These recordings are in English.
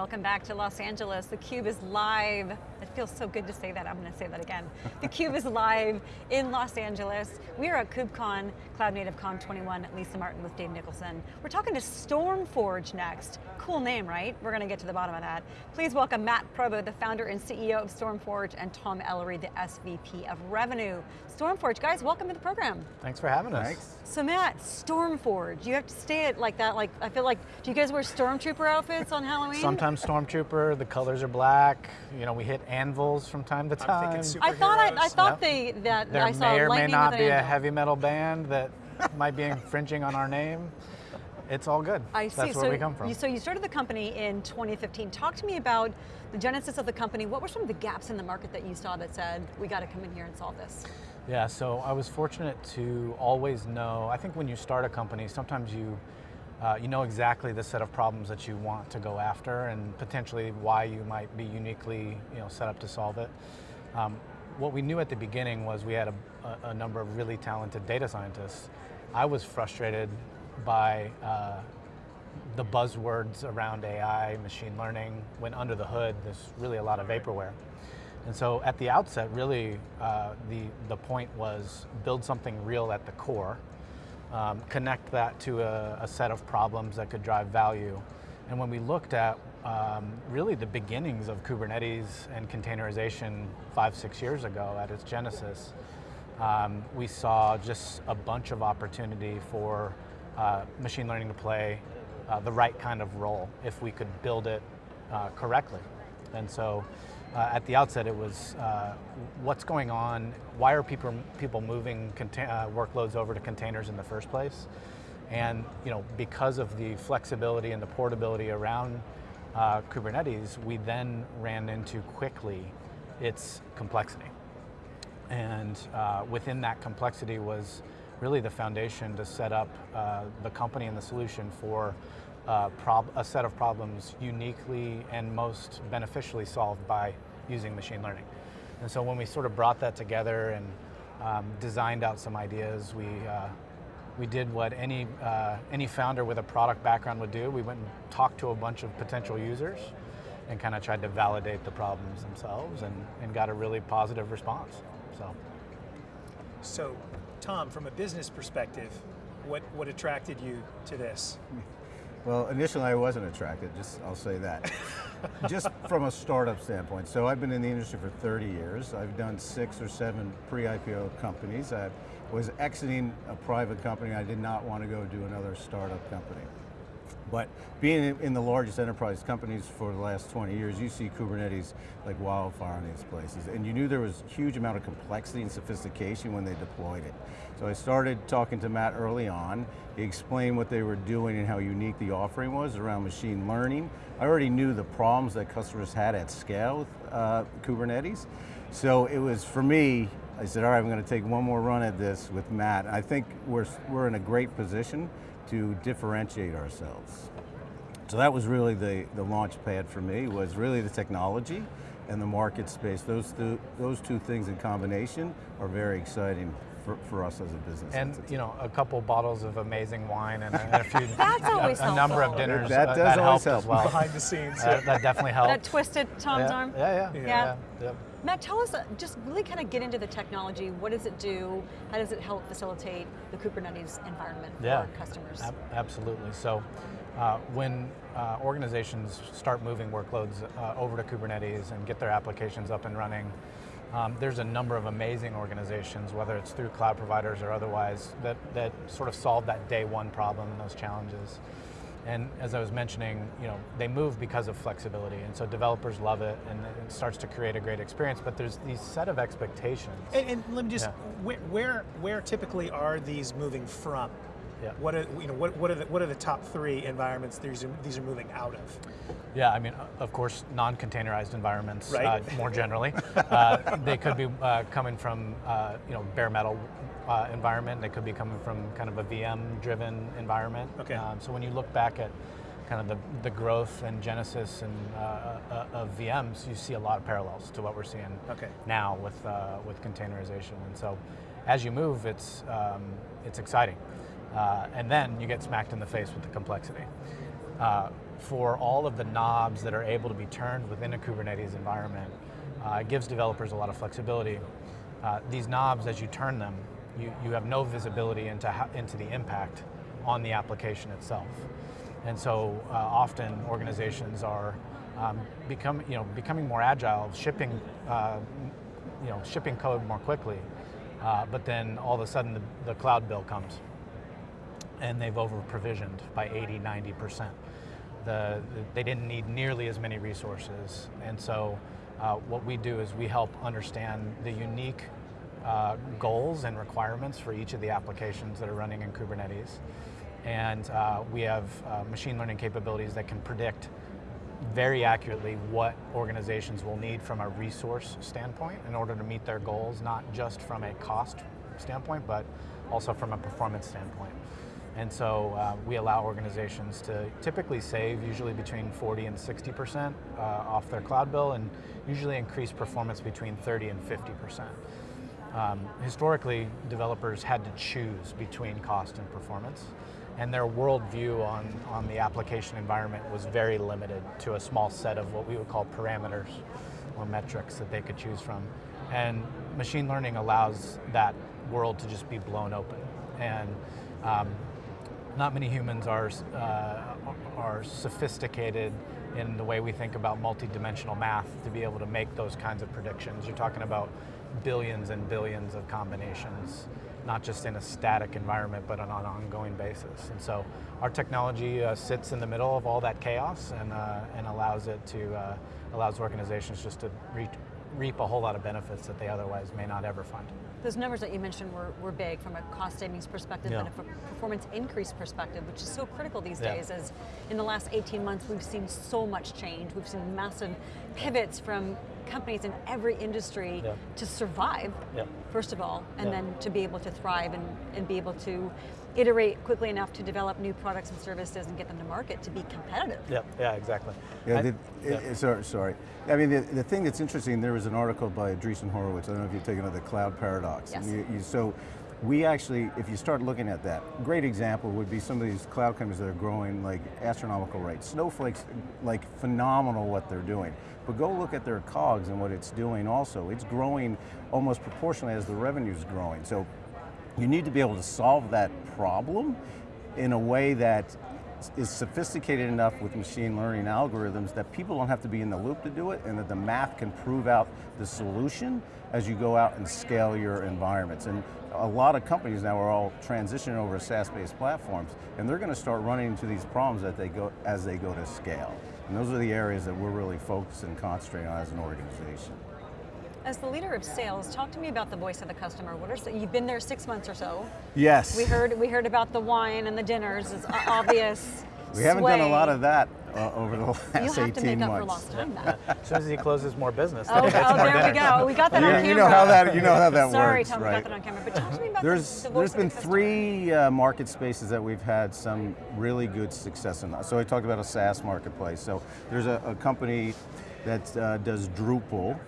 welcome back to Los Angeles. theCUBE is live. It feels so good to say that, I'm going to say that again. theCUBE is live in Los Angeles. We are at KubeCon, Cloud Native Con 21, Lisa Martin with Dave Nicholson. We're talking to StormForge next. Cool name, right? We're going to get to the bottom of that. Please welcome Matt Provo, the founder and CEO of StormForge, and Tom Ellery, the SVP of Revenue. StormForge, guys, welcome to the program. Thanks for having us. Thanks. So Matt, StormForge, you have to stay it like that, like, I feel like, do you guys wear Stormtrooper outfits on Halloween? Sometimes Stormtrooper, the colors are black, you know, we hit anvils from time to time. I thought I, I thought yep. they that there I saw may or may not be a heavy metal band that might be infringing on our name. It's all good. I see. That's so we come from. You, so you started the company in 2015. Talk to me about the genesis of the company. What were some of the gaps in the market that you saw that said, we got to come in here and solve this? Yeah, so I was fortunate to always know, I think when you start a company, sometimes you uh, you know exactly the set of problems that you want to go after and potentially why you might be uniquely you know, set up to solve it. Um, what we knew at the beginning was we had a, a, number of really talented data scientists. I was frustrated by uh, the buzzwords around AI, machine learning, when under the hood there's really a lot of vaporware. And so at the outset, really, uh, the, the point was build something real at the core, um, connect that to a, a, set of problems that could drive value. And when we looked at um, really the beginnings of Kubernetes and containerization five, six years ago at its genesis, um, we saw just a bunch of opportunity for uh, machine learning to play uh, the right kind of role if we could build it uh, correctly. And so uh, at the outset it was uh, what's going on, why are people, people moving uh, workloads over to containers in the first place? And you know, because of the flexibility and the portability around uh, Kubernetes, we then ran into quickly its complexity. And uh, within that complexity was really the foundation to set up uh, the company and the solution for uh, a set of problems uniquely and most beneficially solved by using machine learning. And so when we sort of brought that together and um, designed out some ideas, we, uh, we did what any, uh, any founder with a product background would do. We went and talked to a bunch of potential users and kind of tried to validate the problems themselves and, and got a really positive response, so. So, Tom, from a business perspective, what, what attracted you to this? Well, initially I wasn't attracted, just I'll say that. just from a startup standpoint. So I've been in the industry for 30 years. I've done six or seven pre-IPO companies. I was exiting a private company. I did not want to go do another startup company. But being in the largest enterprise companies for the last 20 years, you see Kubernetes like wildfire in these places. And you knew there was a huge amount of complexity and sophistication when they deployed it. So I started talking to Matt early on. He explained what they were doing and how unique the offering was around machine learning. I already knew the problems that customers had at scale with uh, Kubernetes. So it was, for me, I said, all right, I'm going to take one more run at this with Matt. I think we're, we're in a great position to differentiate ourselves. So that was really the, the launch pad for me, was really the technology and the market space. Those, two, those two things in combination are very exciting for, for, us as a business And entity. you know, a couple bottles of amazing wine and a, and a few, That's always a, a number of dinners. That uh, does that always help help. as well. Behind the scenes. Uh, that definitely helped. That twisted Tom's yeah, arm? Yeah, yeah. yeah. yeah. Matt, tell us, uh, just really kind of get into the technology. What does it do? How does it help facilitate the Kubernetes environment yeah, for customers? Ab absolutely. So uh, when uh, organizations start moving workloads uh, over to Kubernetes and get their applications up and running, um, there's a number of amazing organizations, whether it's through cloud providers or otherwise, that, that sort of solve that day one problem and those challenges. And as I was mentioning, you know, they move because of flexibility, and so developers love it, and it starts to create a great experience. But there's these set of expectations. And, and let me just, yeah. where, where, where typically are these moving from? Yeah. What are you know what what are the what are the top three environments these are these are moving out of? Yeah, I mean, of course, non-containerized environments. Right. Uh, more generally, uh, they could be uh, coming from uh, you know bare metal uh, environment. They could be coming from kind of a VM-driven environment. Okay. Um, so when you look back at kind of the, the growth and genesis and uh, of VMs, you see a lot of parallels to what we're seeing okay. now with with containerization. And so, as you move, it's um, it's exciting. Uh, and then you get smacked in the face with the complexity. Uh, for all of the knobs that are able to be turned within a Kubernetes environment, uh, it gives developers a lot of flexibility. Uh, these knobs, as you turn them, you, you have no visibility into, how, into the impact on the application itself. And so uh, often organizations are um, become, you know, becoming more agile, shipping, uh, you know, shipping code more quickly, uh, but then all of a sudden the, the cloud bill comes and they've over provisioned by 80, 90%. The, they didn't need nearly as many resources. And so uh, what we do is we help understand the unique uh, goals and requirements for each of the applications that are running in Kubernetes. And uh, we have uh, machine learning capabilities that can predict very accurately what organizations will need from a resource standpoint in order to meet their goals, not just from a cost standpoint, but also from a performance standpoint. And so uh, we allow organizations to typically save usually between 40 and 60% uh, off their cloud bill and usually increase performance between 30 and 50%. Um, historically, developers had to choose between cost and performance and their worldview on, on the application environment was very limited to a small set of what we would call parameters or metrics that they could choose from. And machine learning allows that world to just be blown open. And um, not many humans are, uh, are sophisticated in the way we think about multidimensional math to be able to make those kinds of predictions. You're talking about billions and billions of combinations not just in a static environment, but on an ongoing basis. And so our technology uh, sits in the middle of all that chaos and, uh, and allows it to, uh, allows organizations just to reach, reap a whole lot of benefits that they otherwise may not ever find. Those numbers that you mentioned were, were big from a cost savings perspective yeah. and a performance increase perspective, which is so critical these yeah. days as in the last 18 months we've seen so much change. We've seen massive pivots from companies in every industry yeah. to survive, first of all, and then to be able to thrive and, and be able to iterate quickly enough to develop new products and services and get them to market to be competitive. Yeah, yeah, exactly. Yeah, I, the, yeah. sorry, sorry. I mean, the, the thing that's interesting, there was an article by Andreessen Horowitz, I don't know if you've taken of the cloud paradox. Yes. You, you, so we actually, if you start looking at that, great example would be some of these cloud companies that are growing like astronomical rates. Snowflake's like phenomenal what they're doing. But go look at their COGS and what it's doing also. It's growing almost proportionally as the revenue's growing. So you need to be able to solve that problem in a way that is sophisticated enough with machine learning algorithms that people don't have to be in the loop to do it and that the math can prove out the solution as you go out and scale your environments. And a lot of companies now are all transitioning over to SaaS-based platforms and they're going to start running into these problems that they go, as they go to scale. And those are the areas that we're really focused and concentrating on as an organization. As the leader of sales, talk to me about the voice of the customer. What are you've been there six months or so? Yes. We heard we heard about the wine and the dinners. It's obvious. we haven't sway. done a lot of that uh, over the last 18 months. You have to make months. up for lost time. as soon as he closes more business, oh, oh there dinner. we go. We got that you, on camera. You know how that you know how that Sorry, works. Tom, right? we got that on camera. But talk to me about there's, the, the There's been the three uh, market spaces that we've had some really good success in. So I talked about a SaaS marketplace. So there's a, a company that uh, does Drupal,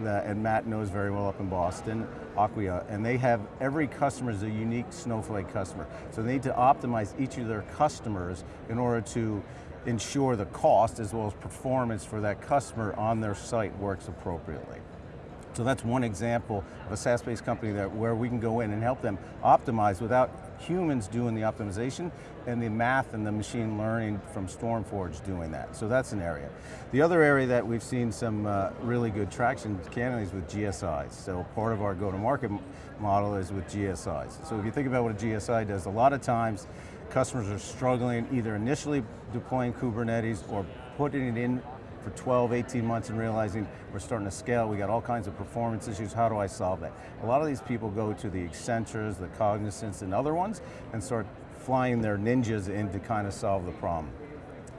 that, and Matt knows very well up in Boston, Acquia, and they have, every customer is a unique Snowflake customer. So they need to optimize each of their customers in order to ensure the cost as well as performance for that customer on their site works appropriately. So that's one example of a SaaS-based company that where we can go in and help them optimize without humans doing the optimization and the math and the machine learning from StormForge doing that. So that's an area. The other area that we've seen some uh, really good traction, candidly, is with GSIs. So part of our go-to-market model is with GSIs. So if you think about what a GSI does, a lot of times customers are struggling either initially deploying Kubernetes or putting it in for 12, 18 months and realizing we're starting to scale, we got all kinds of performance issues, how do I solve that? A lot of these people go to the Accentures, the Cognizants, and other ones and start flying their ninjas in to kind of solve the problem.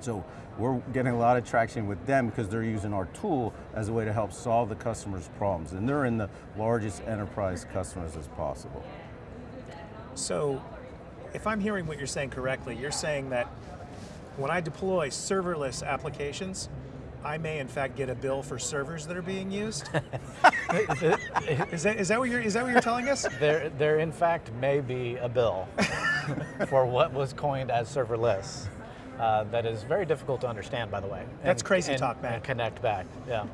So we're getting a lot of traction with them because they're using our tool as a way to help solve the customer's problems. And they're in the largest enterprise customers as possible. So if I'm hearing what you're saying correctly, you're saying that when I deploy serverless applications, I may in fact get a bill for servers that are being used. is that is that what you're is that what you're telling us? There there in fact may be a bill for what was coined as serverless. uh, that is very difficult to understand, by the way. That's crazy and- talk, Matt. And connect back, yeah.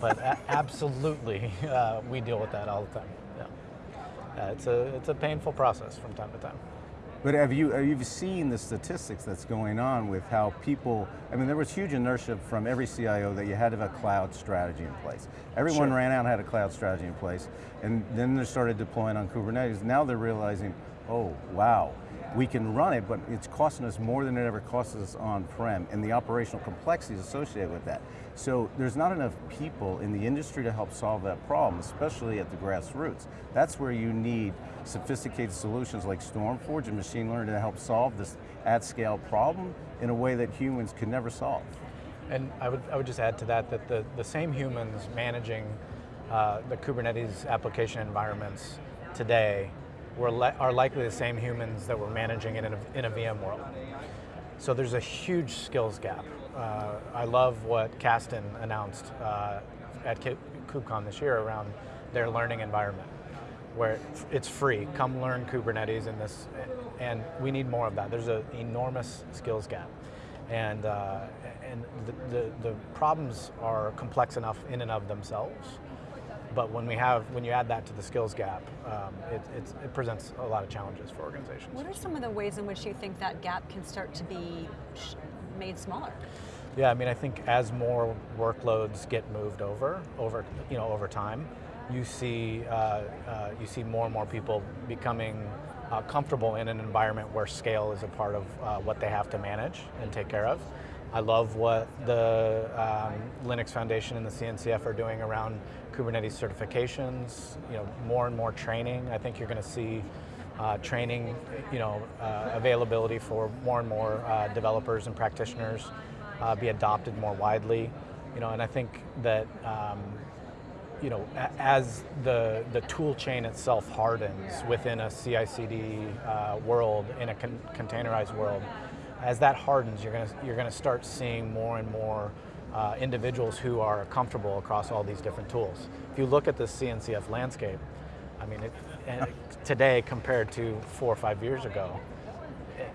but a- absolutely, uh, we deal with that all the time. Yeah. Uh, it's a it's a painful process from time to time. But have you have you seen the statistics that's going on with how people? I mean, there was huge inertia from every CIO that you had to have a cloud strategy in place. Everyone Sure. ran out and had a cloud strategy in place, and then they started deploying on Kubernetes. Now they're realizing, oh wow, we can run it, but it's costing us more than it ever costs us on-prem, and the operational complexities associated with that. So there's not enough people in the industry to help solve that problem, especially at the grassroots. That's where you need sophisticated solutions like Stormforge and machine learning to help solve this at-scale problem in a way that humans could never solve. And I would, I would just add to that that the, the same humans managing uh, the Kubernetes application environments today are likely the same humans that were managing it in a, in a VM world. So there's a huge skills gap. Uh, I love what Kasten announced uh, at Ku- KubeCon this year around their learning environment, where it's free. Come learn Kubernetes in this, and we need more of that. There's an enormous skills gap, and uh, and the, the the problems are complex enough in and of themselves. But when we have when you add that to the skills gap, um, it, it presents a lot of challenges for organizations. What are some of the ways in which you think that gap can start to be made smaller? Yeah, I mean, I think as more workloads get moved over, over you know, over time, you see uh, uh, you see more and more people becoming uh, comfortable in an environment where scale is a part of uh, what they have to manage and take care of. I love what the um, Linux Foundation and the CNCF are doing around Kubernetes certifications. You know, more and more training. I think you're going to see uh, training, you know, uh, availability for more and more uh, developers and practitioners uh, be adopted more widely. You know, and I think that um, you know, as the the tool chain itself hardens within a CI/CD uh, world, in a con- containerized world, as that hardens, you're going to you're to start seeing more and more uh, individuals who are comfortable across all these different tools. If you look at the CNCF landscape, I mean, it, today compared to four or five years ago,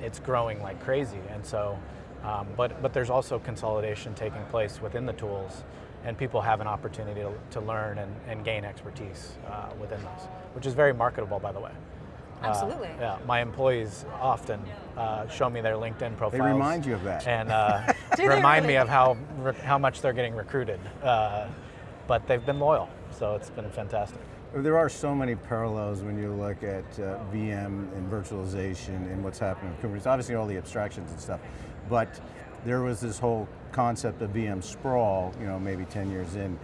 it's growing like crazy. And so, um, but but there's also consolidation taking place within the tools, and people have an opportunity to, to learn and, and gain expertise uh, within those, which is very marketable, by the way. Uh, Absolutely. yeah, my employees often uh, show me their LinkedIn profiles. They remind you of that. And uh, Do they remind me of how re- how much they're getting recruited. Uh, but they've been loyal, so it's been fantastic. There are so many parallels when you look at uh, VM and virtualization and what's happening with Kubernetes. Obviously, all the abstractions and stuff, but there was this whole concept of VM sprawl. You know, maybe 10 years in.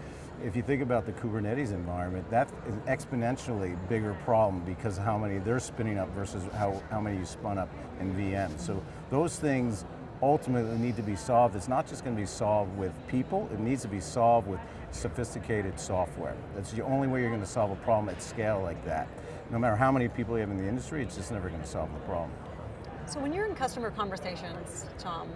If you think about the Kubernetes environment, that's exponentially bigger problem because how many they're spinning up versus how, how many you spun up in VM. So those things ultimately need to be solved. It's not just going to be solved with people, it needs to be solved with sophisticated software. That's the only way you're going to solve a problem at scale like that. No matter how many people you have in the industry, it's just never going to solve the problem. So when you're in customer conversations, Tom,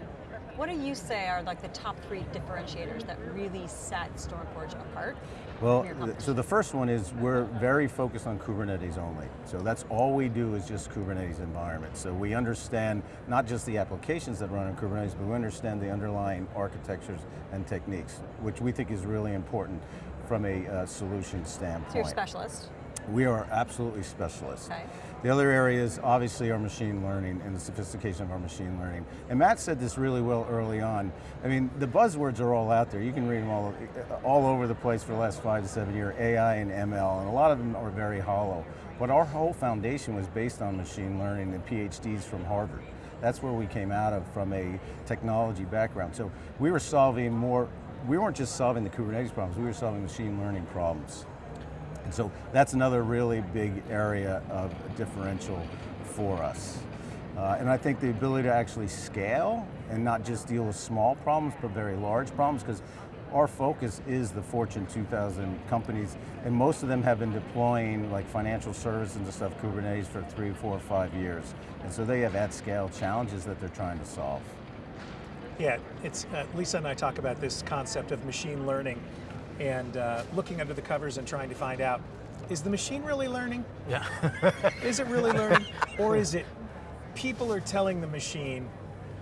what do you say are like the top three differentiators that really set Stormforge apart? Well, so the first one is we're very focused on Kubernetes only. So that's all we do is just Kubernetes environment. So we understand not just the applications that run on Kubernetes, but we understand the underlying architectures and techniques, which we think is really important from a uh, solution standpoint. so you're a specialist. We are absolutely specialists. Okay. The other areas, obviously, are machine learning and the sophistication of our machine learning. And Matt said this really well early on. I mean, the buzzwords are all out there. You can read them all, uh, all over the place for the last five to seven years, AI and ML, and a lot of them are very hollow. But our whole foundation was based on machine learning and PhDs from Harvard. That's where we came out of from a technology background. So we were solving more, we weren't just solving the Kubernetes problems, we were solving machine learning problems. And so that's another really big area of differential for us. Uh, and I think the ability to actually scale and not just deal with small problems, but very large problems, because our focus is the Fortune 2000 companies, and most of them have been deploying like financial services and stuff, Kubernetes for three, four, five years. And so they have at scale challenges that they're trying to solve. Yeah, it's uh, Lisa and I talk about this concept of machine learning and uh, looking under the covers and trying to find out is the machine really learning? Yeah. Is it really learning? or is it people are telling the machine,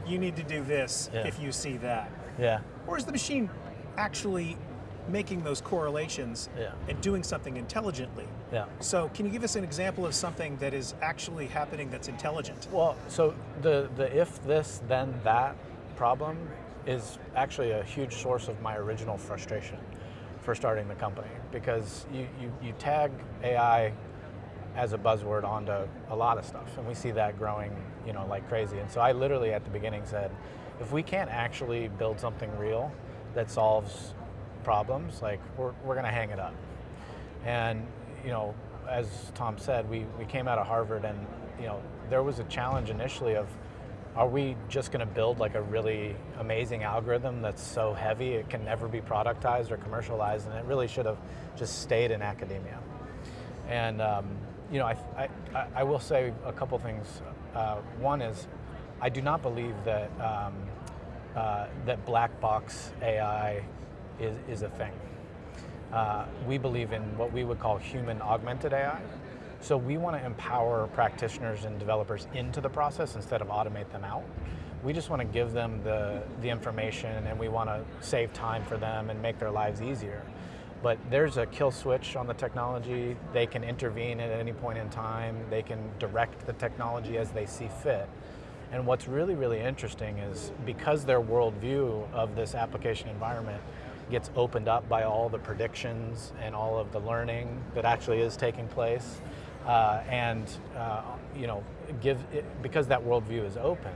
you need to do this Yeah. if you see that. Yeah. Or is the machine actually making those correlations Yeah. and doing something intelligently? Yeah. So, can you give us an example of something that is actually happening that's intelligent? Well, so the, the if this, then that problem is actually a huge source of my original frustration for starting the company because you, you, you tag AI as a buzzword onto a lot of stuff and we see that growing you know like crazy. And so i literally at the beginning said if we can't actually build something real that solves problems like we're, we're going to hang it up. And you know as tom said we, we came out of harvard and you know there was a challenge initially of are we just going to build like a really amazing algorithm that's so heavy it can never be productized or commercialized and it really should have just stayed in academia and um, you know, I, I, I- will say a couple things. Uh, one is, I do not believe that um, uh, that black box AI is, is a thing. Uh, we believe in what we would call human augmented AI. So we want to empower practitioners and developers into the process instead of automate them out. We just want to give them the, the information and we want to save time for them and make their lives easier. But there's a kill switch on the technology. They can intervene at any point in time. They can direct the technology as they see fit. And what's really, really interesting is because their worldview of this application environment gets opened up by all the predictions and all of the learning that actually is taking place, uh, and uh, you know, give it, because that worldview is open,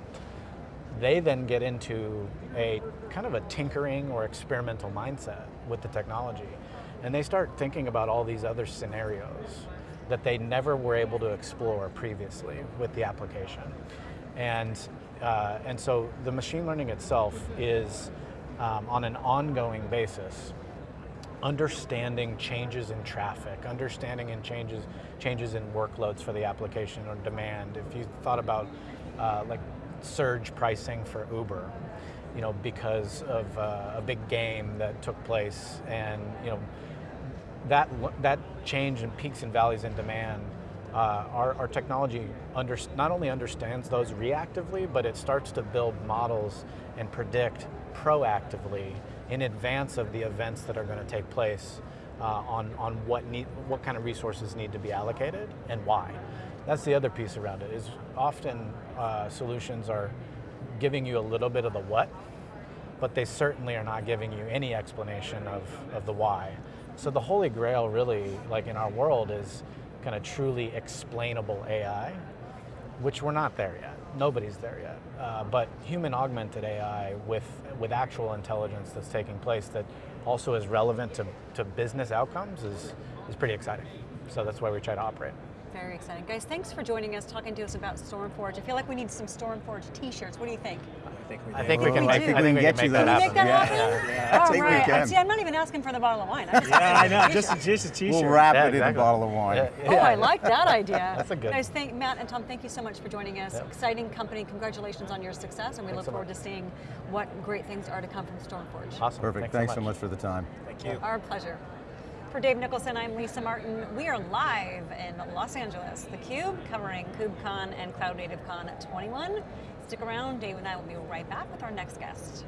they then get into a kind of a tinkering or experimental mindset with the technology. And they start thinking about all these other scenarios that they never were able to explore previously with the application. And, uh, and so the machine learning itself is um, on an ongoing basis understanding changes in traffic, understanding in changes changes in workloads for the application or demand. If you thought about uh, like surge pricing for Uber, you know, because of uh, a big game that took place, and you know, that that change in peaks and valleys in demand. Uh, our, our technology under, not only understands those reactively, but it starts to build models and predict proactively in advance of the events that are going to take place uh, on, on what, need, what kind of resources need to be allocated and why. That's the other piece around it, is often uh, solutions are giving you a little bit of the what, but they certainly are not giving you any explanation of, of the why. So the holy grail really, like in our world, is kind of truly explainable AI, which we're not there yet. Nobody's there yet. Uh, but human augmented AI with, with actual intelligence that's taking place that also is relevant to, to business outcomes is, is pretty exciting. So that's why we try to operate. Very exciting. Guys, thanks for joining us, talking to us about Stormforge. I feel like we need some Stormforge t-shirts. What do you think? I think we, I think we can We make, do. I think we get can you that those. Can we happen. make that happen? yeah, I All think we right. can. See, I'm not even asking for the bottle of wine. I'm just Yeah, I know. Just, just a t-shirt. We'll wrap Yeah, it in a bottle of wine. Yeah, Oh. I like that idea. That's a good Guys, thank Matt and Tom. Thank you so much for joining us. Yep. Exciting company. Congratulations on your success, and we Thanks look so forward much. to seeing what great things are to come from Stormforge. Awesome. Perfect. Thanks, so much for the time. Thank you. Our pleasure. For Dave Nicholson, I'm Lisa Martin. We are live in Los Angeles, theCUBE, covering KubeCon and Cloud Native Con 21. Stick around, Dave and I will be right back with our next guest.